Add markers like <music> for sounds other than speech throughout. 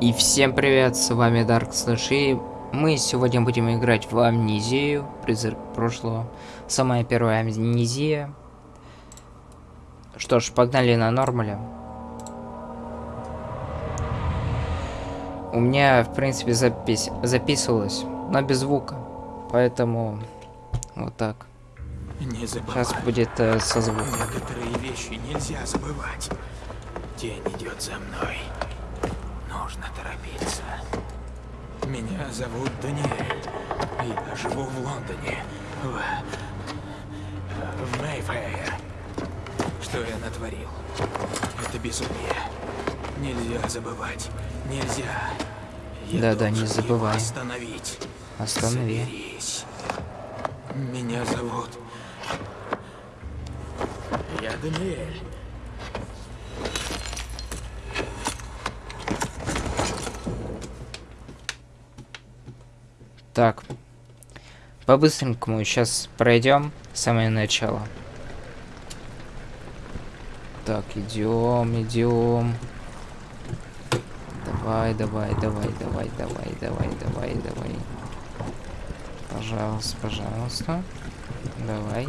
И всем привет, с вами Dark Slash, и мы сегодня будем играть в Амнезию, призрак прошлого. Самая первая Амнезия. Что ж, погнали на нормале. У меня, в принципе, запись записывалось, но без звука. Поэтому вот так. Не забывай. Сейчас будет э, со звуком. Некоторые вещи нельзя забывать. Тень идет за мной. Нужно торопиться. Меня зовут Даниэль. Я живу в Лондоне. В... В Мейфэе. Что я натворил? Это безумие. Нельзя забывать. Нельзя. Я Да-да, не должен его забывай. Остановить. Останови. Соберись. Меня зовут... Я Даниэль. Так. По-быстренькому сейчас пройдем самое начало. Так, идем, идем. Давай, давай, давай, давай, давай, давай, давай, давай. Пожалуйста, пожалуйста. Давай.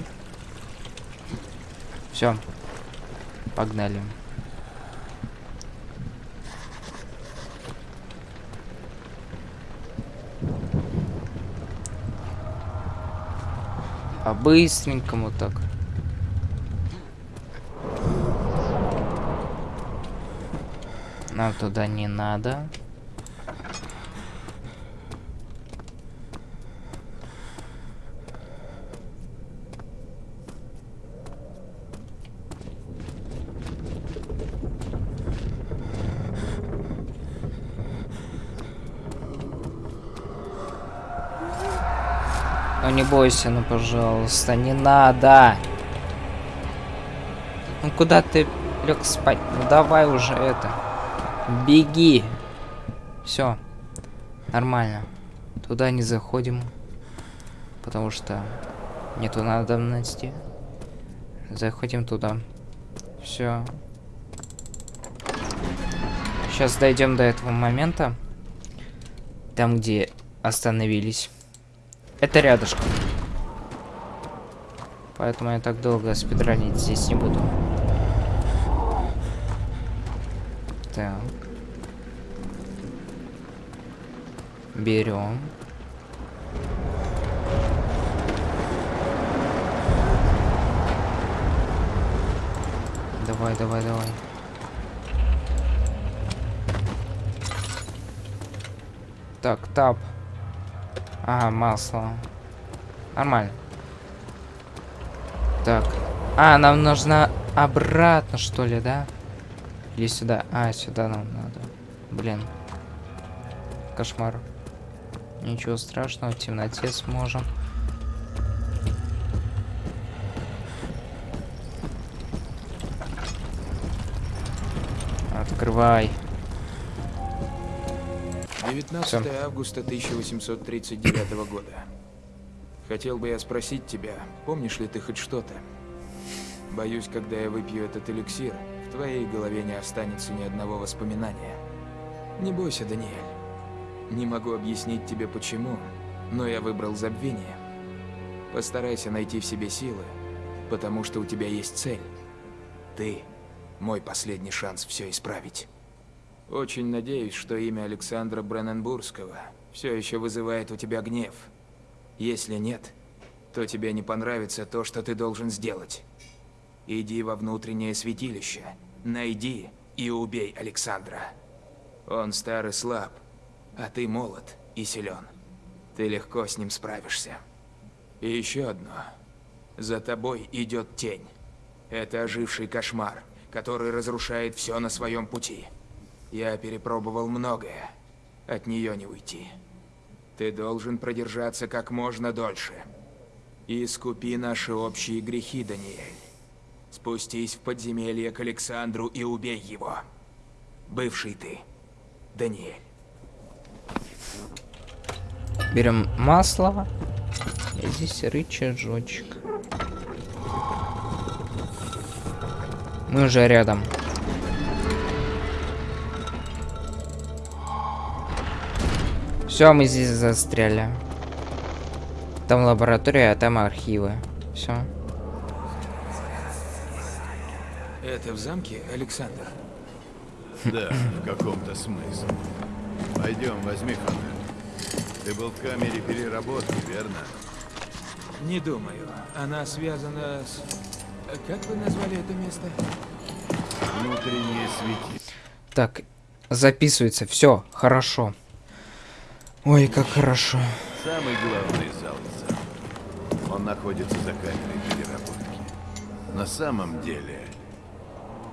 Все. Погнали. По-быстренькому так. Нам туда не надо. Ну не бойся, ну пожалуйста, не надо. Ну куда ты лег спать? Ну давай уже это. Беги. Все. Нормально. Туда не заходим. Потому что нету надобности. Заходим туда. Все. Сейчас дойдем до этого момента. Там, где остановились. Это рядышком. Поэтому я так долго спидранить здесь не буду. Так. Берем. Давай, давай, давай. Так, тап. Ага, масло. Нормально. Так. А, нам нужно обратно, что ли, да? Или сюда? А, сюда нам надо. Блин. Кошмар. Ничего страшного, в темноте сможем. Открывай. 19 августа 1839 года. Хотел бы я спросить тебя, помнишь ли ты хоть что-то? Боюсь, когда я выпью этот эликсир, в твоей голове не останется ни одного воспоминания. Не бойся, Даниэль. Не могу объяснить тебе почему, но я выбрал забвение. Постарайся найти в себе силы, потому что у тебя есть цель. Ты – мой последний шанс все исправить. Очень надеюсь, что имя Александра Бренненбургского все еще вызывает у тебя гнев. Если нет, то тебе не понравится то, что ты должен сделать. Иди во внутреннее святилище, найди и убей Александра. Он стар и слаб, а ты молод и силен. Ты легко с ним справишься. И еще одно. За тобой идет тень. Это оживший кошмар, который разрушает все на своем пути. Я перепробовал многое. От нее не уйти. Ты должен продержаться как можно дольше. И искупи наши общие грехи, Даниэль. Спустись в подземелье к Александру и убей его. Бывший ты, Даниэль. Берем масло. И здесь рычажочек. Мы уже рядом. Все, мы здесь застряли. Там лаборатория, а там архивы. Все. Это в замке, Александр? <laughs> Да, в каком-то смысле. Пойдем, возьми фонарь. Ты был в камере переработки, верно? Не думаю. Она связана с... Как вы назвали это место? Внутреннее свети. Так, записывается. Все, хорошо. Ой, как хорошо. Самый главный зал зал. Он находится за камерой переработки. На самом деле,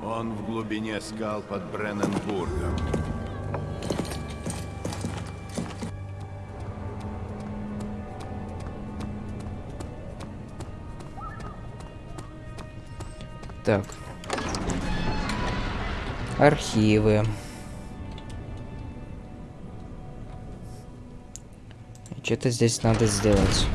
он в глубине скал под Бренненбургом. Так. Архивы. Что-то здесь надо сделать.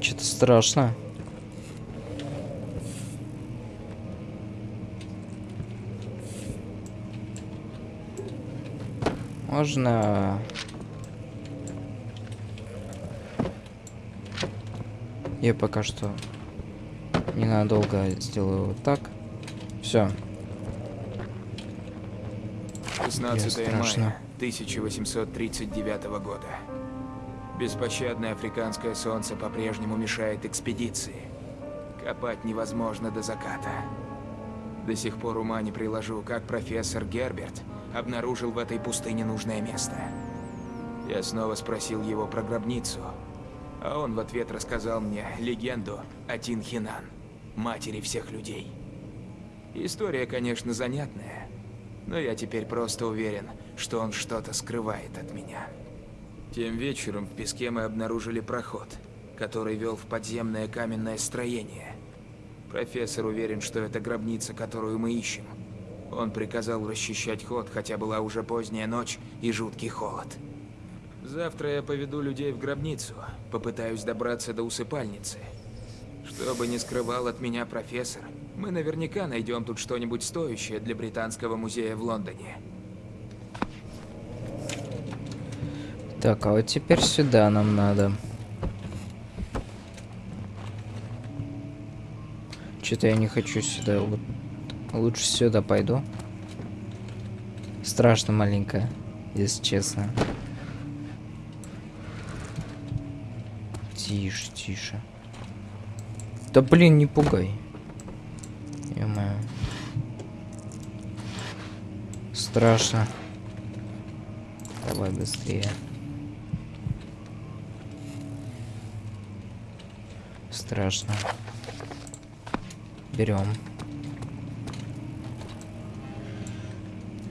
Что-то страшно. Можно... Я пока что ненадолго сделаю вот так. Все. 16 страшно. мая 1839 года. Беспощадное африканское солнце по-прежнему мешает экспедиции. Копать невозможно до заката. До сих пор ума не приложу, как профессор Герберт обнаружил в этой пустыне нужное место. Я снова спросил его про гробницу, а он в ответ рассказал мне легенду о Тинхинан, матери всех людей. История, конечно, занятная, но я теперь просто уверен, что он что-то скрывает от меня. Тем вечером в песке мы обнаружили проход, который вел в подземное каменное строение. Профессор уверен, что это гробница, которую мы ищем. Он приказал расчищать ход, хотя была уже поздняя ночь и жуткий холод. Завтра я поведу людей в гробницу, попытаюсь добраться до усыпальницы. Что бы ни скрывал от меня профессор, мы наверняка найдем тут что-нибудь стоящее для Британского музея в Лондоне. Так, а вот теперь сюда нам надо. Что-то я не хочу сюда. Лучше сюда пойду. Страшно маленько, если честно. Тише, тише. Да блин, не пугай. ё Страшно. Давай быстрее. Страшно. Берем.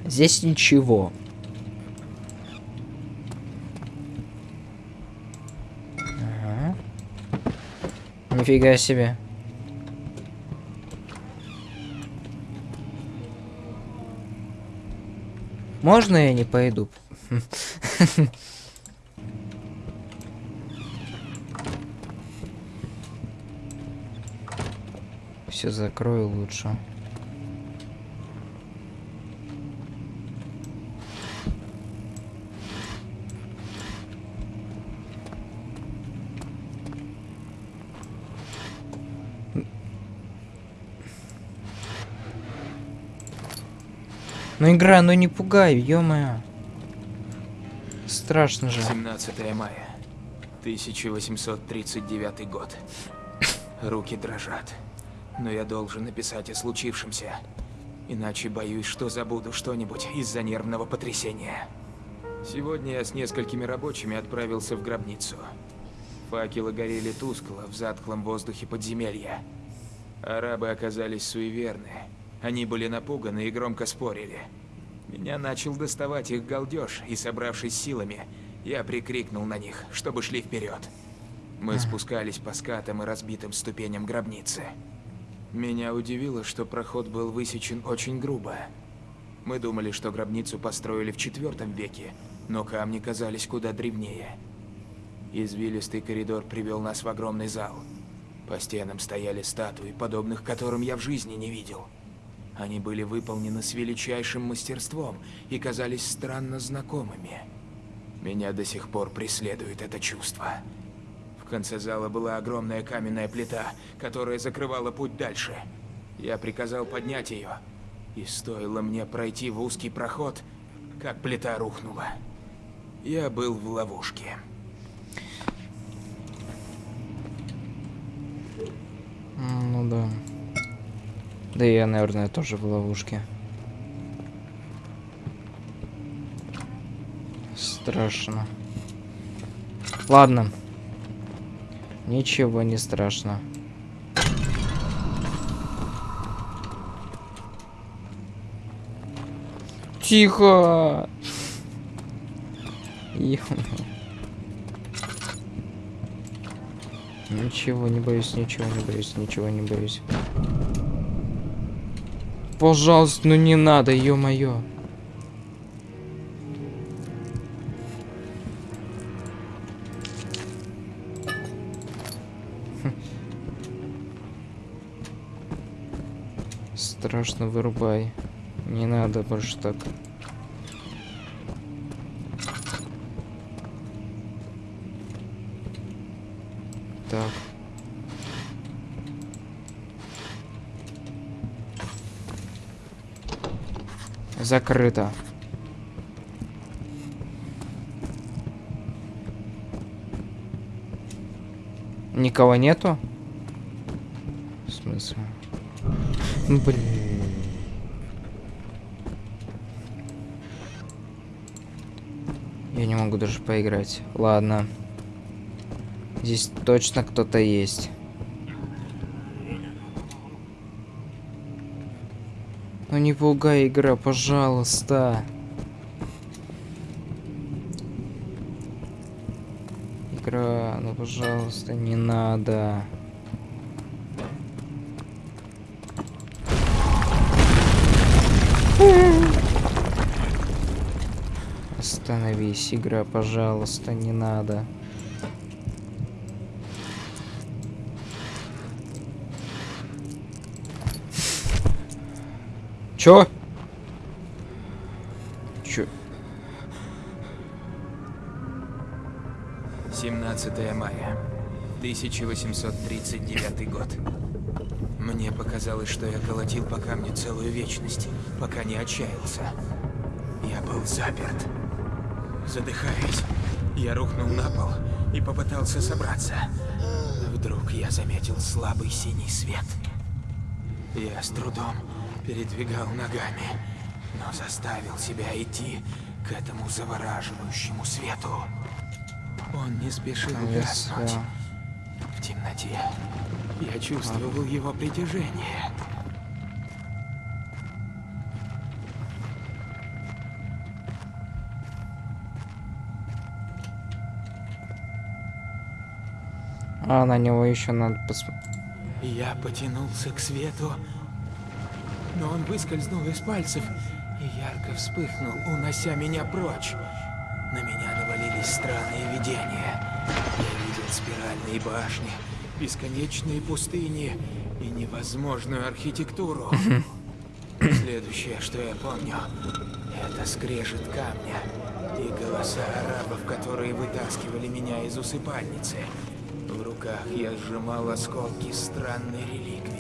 Здесь ничего. Ага. Нифига себе. Можно я не пойду? <laughs> Все закрою лучше. Ну игра, ну не пугай, ё-моё. Страшно же. 17 мая, 1839 год. Руки дрожат. Но я должен написать о случившемся. Иначе боюсь, что забуду что-нибудь из-за нервного потрясения. Сегодня я с несколькими рабочими отправился в гробницу. Факелы горели тускло в затхлом воздухе подземелья. Арабы оказались суеверны. Они были напуганы и громко спорили. Меня начал доставать их галдеж, и, собравшись силами, я прикрикнул на них, чтобы шли вперед. Мы спускались по скатам и разбитым ступеням гробницы. Меня удивило, что проход был высечен очень грубо. Мы думали, что гробницу построили в четвертом веке, но камни казались куда древнее. Извилистый коридор привел нас в огромный зал. По стенам стояли статуи, подобных которым я в жизни не видел. Они были выполнены с величайшим мастерством и казались странно знакомыми. Меня до сих пор преследует это чувство. В конце зала была огромная каменная плита, которая закрывала путь дальше. Я приказал поднять ее, и стоило мне пройти в узкий проход, как плита рухнула. Я был в ловушке. Ну да. Да и я, наверное, тоже в ловушке. Страшно. Ладно. Ничего не страшно. Тихо! ё Ничего не боюсь, ничего не боюсь, ничего не боюсь. Пожалуйста, ну не надо, ё-моё. Страшно вырубай. Не надо больше. Так. Закрыто. Никого нету? В смысле? Ну, Блин. Я не могу даже поиграть. Ладно. Здесь точно кто-то есть. Ну не пугай, игра, пожалуйста. Игра, ну пожалуйста, не надо. Остановись, игра, пожалуйста, не надо. Чё? Чё? 17 мая, 1839 год. Мне показалось, что я колотил по камню целую вечность, пока не отчаялся. Я был заперт. Задыхаясь, я рухнул на пол и попытался собраться. Вдруг я заметил слабый синий свет. Я с трудом передвигал ногами, но заставил себя идти к этому завораживающему свету. Он не спешил гаснуть. В темноте я чувствовал его притяжение. А, на него еще надо посмотреть. Я потянулся к свету, но он выскользнул из пальцев и ярко вспыхнул, унося меня прочь. На меня навалились странные видения. Я видел спиральные башни, бесконечные пустыни и невозможную архитектуру. Следующее, что я помню, это скрежет камня и голоса арабов, которые вытаскивали меня из усыпальницы. В руках я сжимал осколки странной реликвии.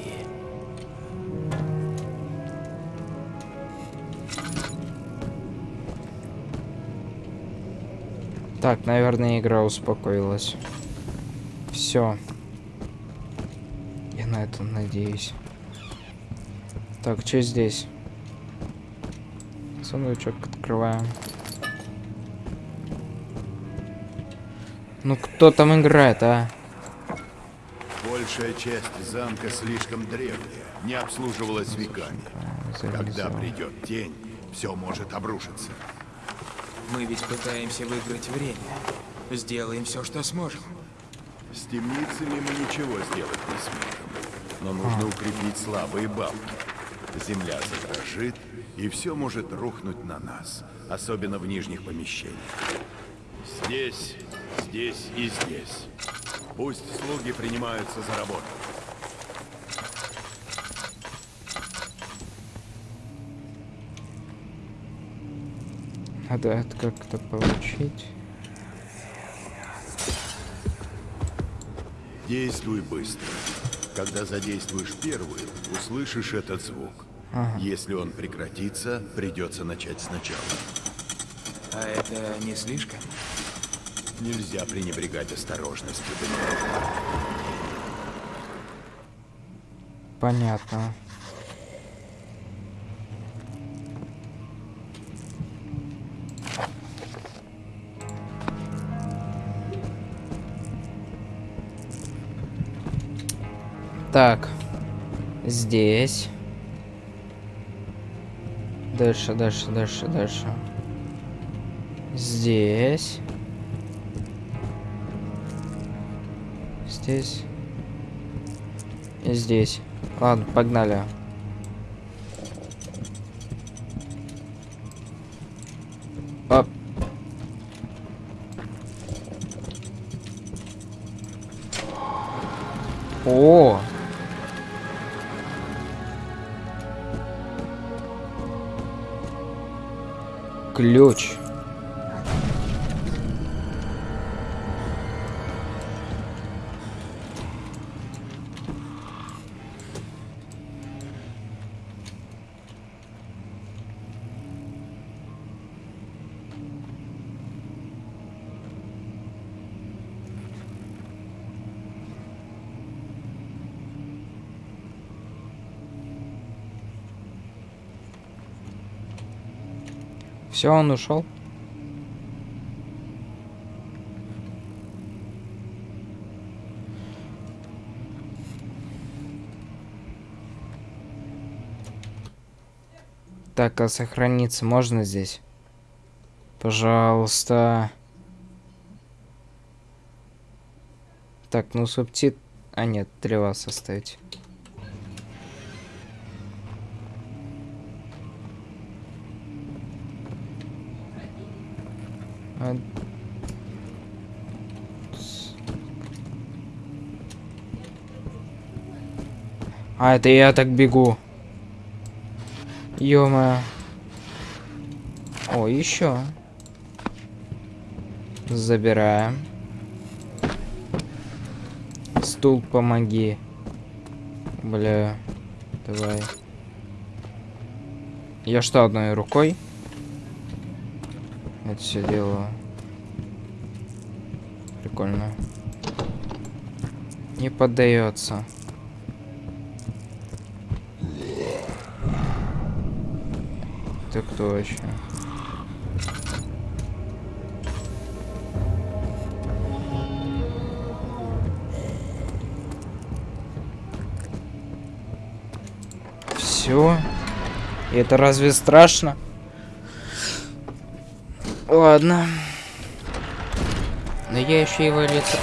Так, наверное, игра успокоилась. Все. Я на это надеюсь. Так, что здесь? Сундучок открываем. Ну кто там играет, а? Большая часть замка слишком древняя, не обслуживалась веками. Когда придет тень, все может обрушиться. Мы ведь пытаемся выиграть время. Сделаем все, что сможем. С темницами мы ничего сделать не сможем. Но нужно укрепить слабые балки. Земля задрожит, и все может рухнуть на нас, особенно в нижних помещениях. Здесь, здесь и здесь. Пусть слуги принимаются за работу. Надо это как-то получить. Действуй быстро. Когда задействуешь первую, услышишь этот звук. Ага. Если он прекратится, придется начать сначала. А это не слишком? Нельзя пренебрегать осторожностью. Понятно. Так. Здесь. Дальше, дальше, дальше, дальше. Здесь. Здесь. И здесь. Ладно, погнали. Оп. О! Ключ. Все, он ушел. Так, а сохраниться можно здесь? Пожалуйста. Так, ну субтит... А нет, для вас оставить. А, это я так бегу. ё О, еще. Забираем. Стул, помоги. Бля. Давай. Я что, одной рукой? Это все дело. Прикольно. Не поддается. Так точно. Все. Это разве страшно? Ладно. Но я еще его лицо...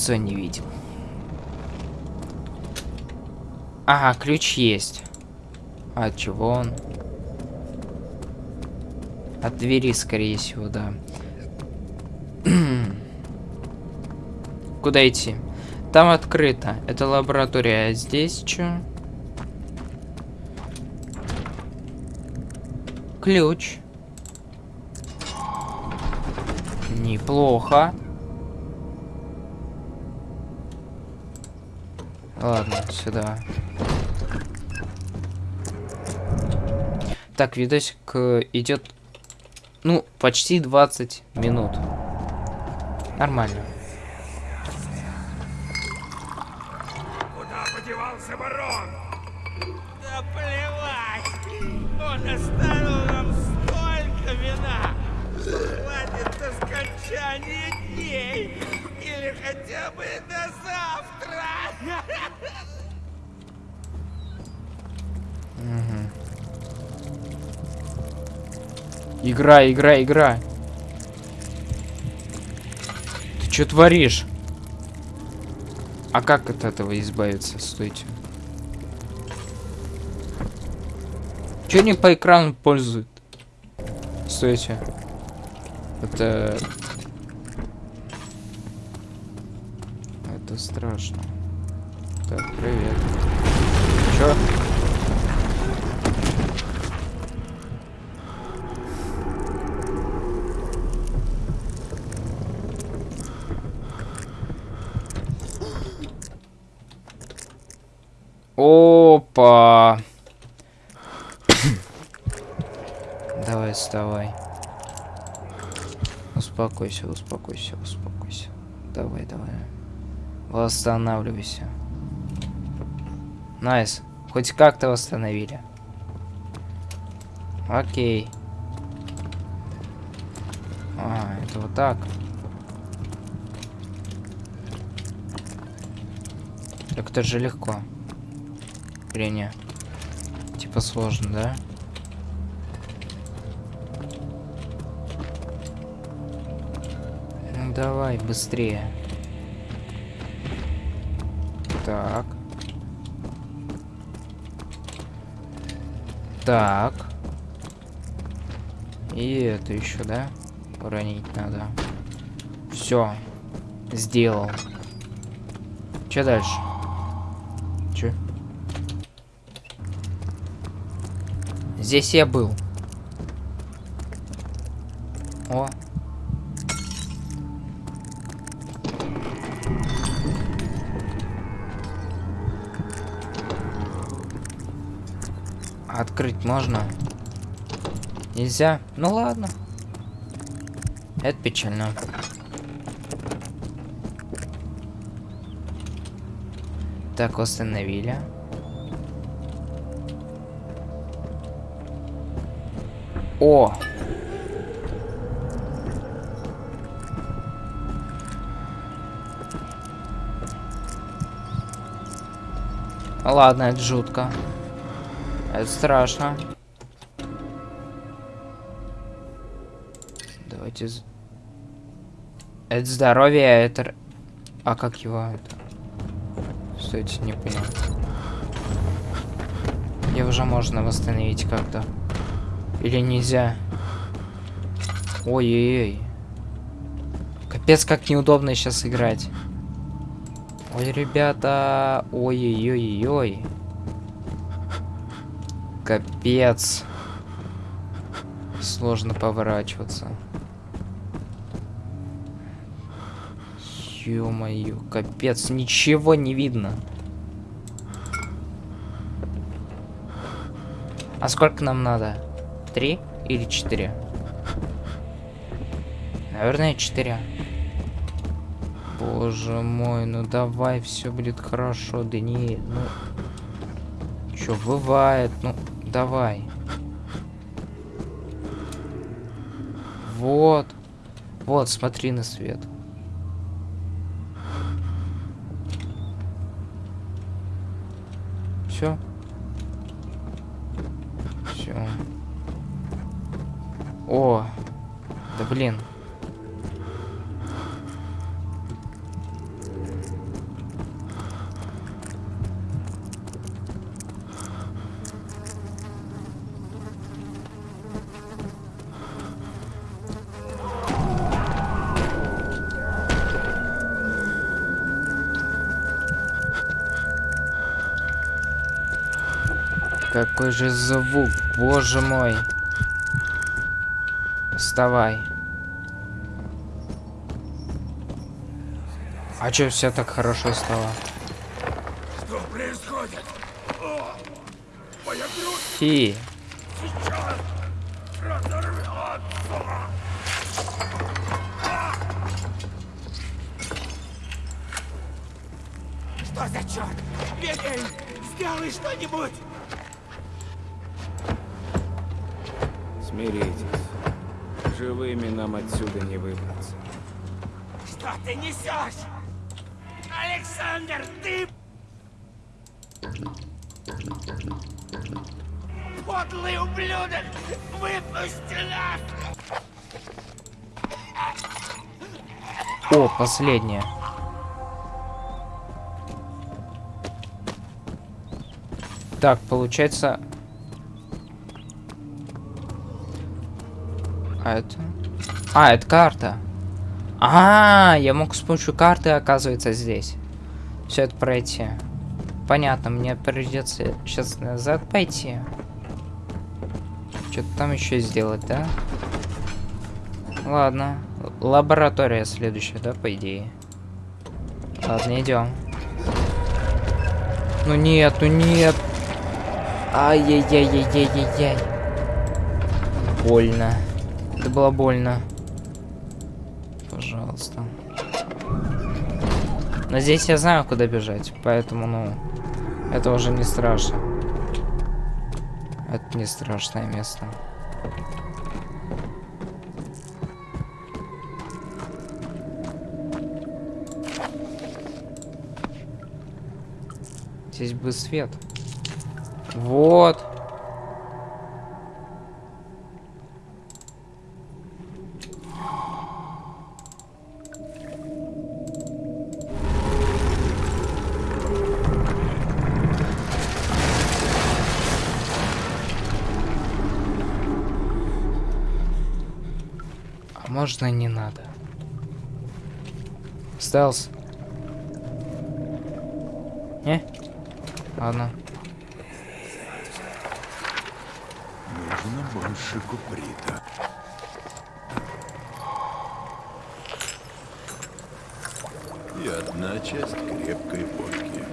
Лицо не видел. Ага, ключ есть. А от чего он? От двери, скорее всего, да. <clears throat> Куда идти? Там открыто. Это лаборатория. А здесь что? Ключ. Неплохо. Ладно, сюда. Так, видосик э, идет, ну, почти 20 минут. Нормально. Угу. Игра, игра, игра. Ты что творишь? А как от этого избавиться? Стойте. Че не по экрану пользует? Стойте. Это... Это страшно. Так, привет. Чё? Опа. Давай, вставай. Успокойся, успокойся, успокойся. Давай, давай. Восстанавливайся. Nice. Хоть как-то восстановили. Окей. А, это вот так. Так это же легко. Или не? Типа сложно, да? Ну давай, быстрее. Так. Так. И это еще, да? Уронить надо. Все. Сделал. Че дальше? Че? Здесь я был. О. Открыть можно? Нельзя? Ну ладно. Это печально. Так, установили. О! Ладно, это жутко. Это страшно. Давайте... Это здоровье, а это... А как его это? Стойте, не понял. Его уже можно восстановить как-то. Или нельзя? Ой-ой-ой. Капец, как неудобно сейчас играть. Ой, ребята. Ой-ой-ой-ой. Капец. Сложно поворачиваться. Ё-моё, капец, ничего не видно. А сколько нам надо? Три или четыре? Наверное, четыре. Боже мой, ну давай, все будет хорошо, Даниэль. Ну, чё, бывает, ну, давай. Вот. Вот, смотри на свет. Все. О, да блин. Какой же звук, боже мой. Вставай. А чё все так хорошо стало? Что происходит? О, моя грудь Фи. сейчас разорвется. Что за черт? Бегай! Сделай что-нибудь! Смиритесь. Живыми нам отсюда не выбраться. Что ты несешь? Александр, ты... Подлый ублюдок! Выпусти нас! О, последняя. Так, получается... А это... А, это карта. А, я мог с помощью карты, оказывается, здесь. Все это пройти. Понятно, мне придется сейчас назад пойти. Что-то там еще сделать, да? Ладно. Лаборатория следующая, да, по идее. Ладно, идем. Ну нет, ну нет. Ай-яй-яй-яй-яй-яй-яй. Больно. Это было больно. Пожалуйста. Но здесь я знаю, куда бежать, поэтому, ну, это уже не страшно. Это не страшное место. Здесь бы свет. Вот. Можно не надо? Стелс. Не? Ладно. Нужно больше куприта. И одна часть крепкой водки.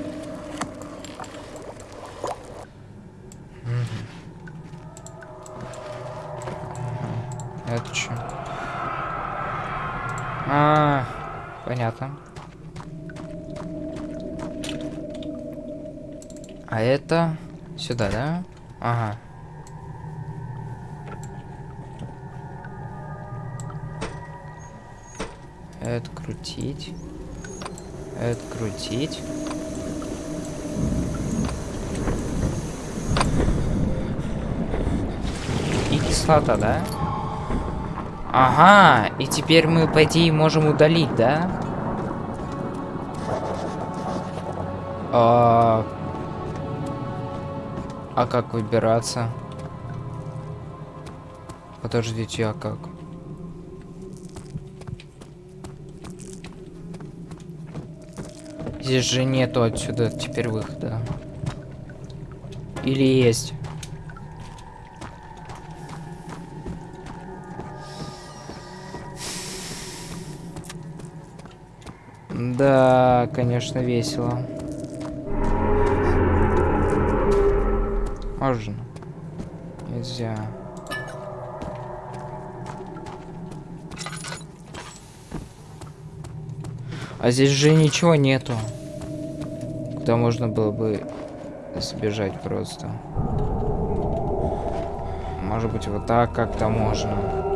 Это что? А, понятно. А это сюда, да? Ага. Это крутить. Это крутить. И кислота, да? Ага, и теперь мы, по идее, можем удалить, да? А, а как выбираться? Подождите, а как? Здесь же нету отсюда теперь выхода. Или есть? Да, конечно, весело. Можно. Нельзя. А здесь же ничего нету. Куда можно было бы сбежать просто. Может быть, вот так как-то можно.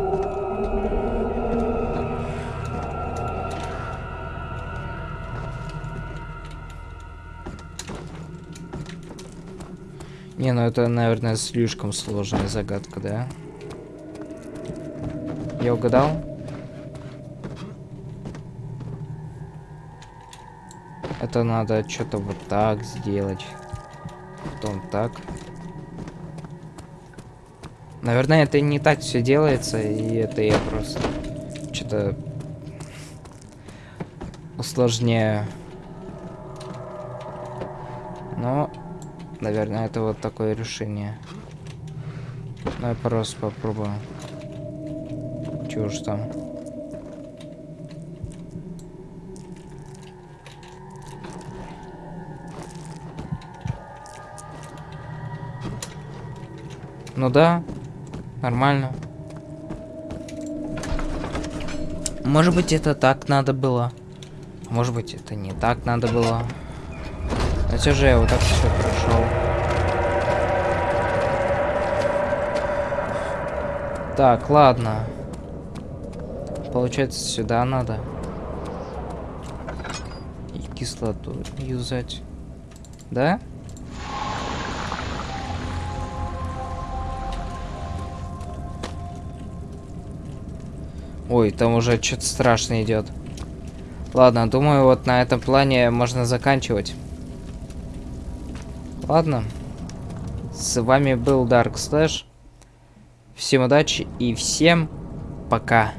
Не, ну это, наверное, слишком сложная загадка, да? Я угадал? Это надо что-то вот так сделать. Потом так. Наверное, это не так все делается, и это я просто что-то усложняю. Но, наверное, это вот такое решение. Я просто попробую. Чего уж там. Ну да, нормально. Может быть, это так надо было. Может быть, это не так надо было. Но все же я вот так все прошел. Так, ладно. Получается, сюда надо. И кислоту юзать. Да? Ой, там уже что-то страшно идет. Ладно, думаю, вот на этом плане можно заканчивать. Ладно. С вами был Dark Slash. Всем удачи и всем пока.